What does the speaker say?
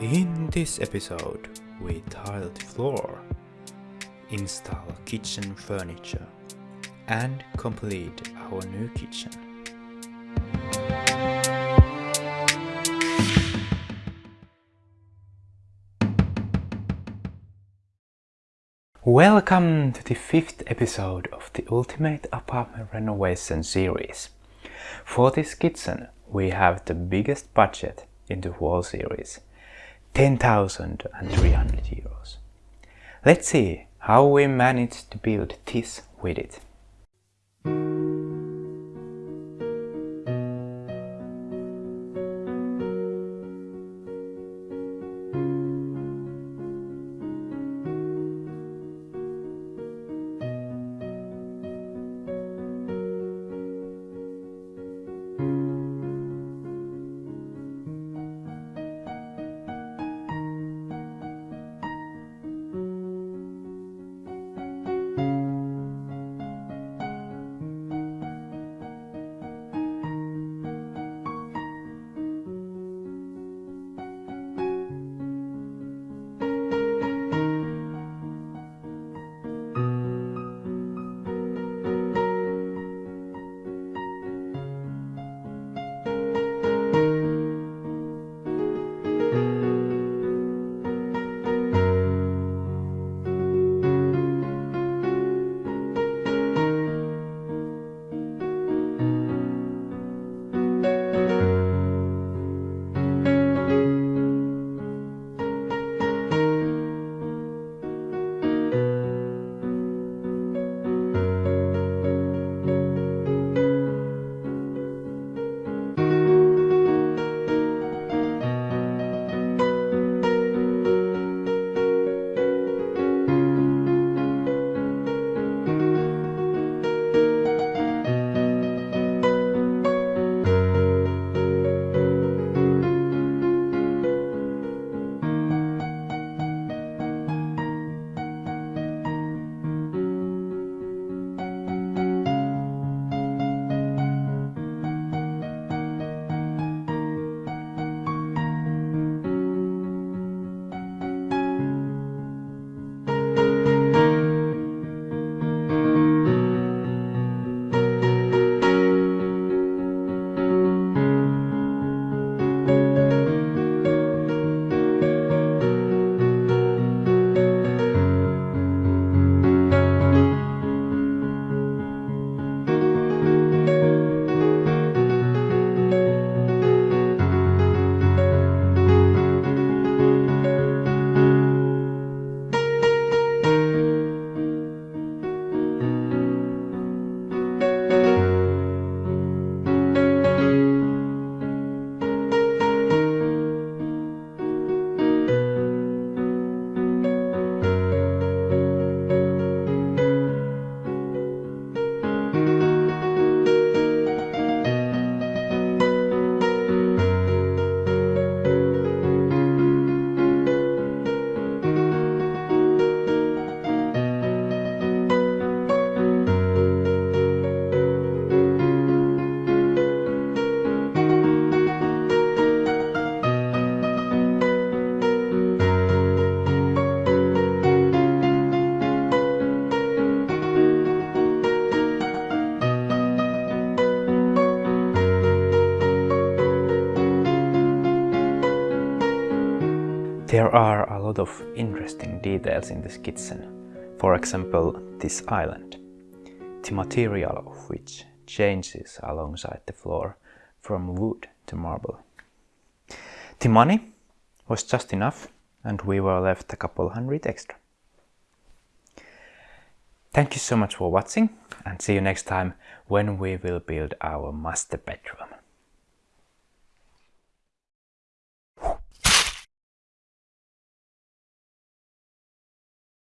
In this episode, we tile the floor, install kitchen furniture, and complete our new kitchen. Welcome to the fifth episode of the Ultimate Apartment Renovation series. For this kitchen, we have the biggest budget in the whole series, 10,300 euros. Let's see how we managed to build this with There are a lot of interesting details in this kitchen. For example, this island, the material of which changes alongside the floor from wood to marble. The money was just enough and we were left a couple hundred extra. Thank you so much for watching and see you next time when we will build our master bedroom.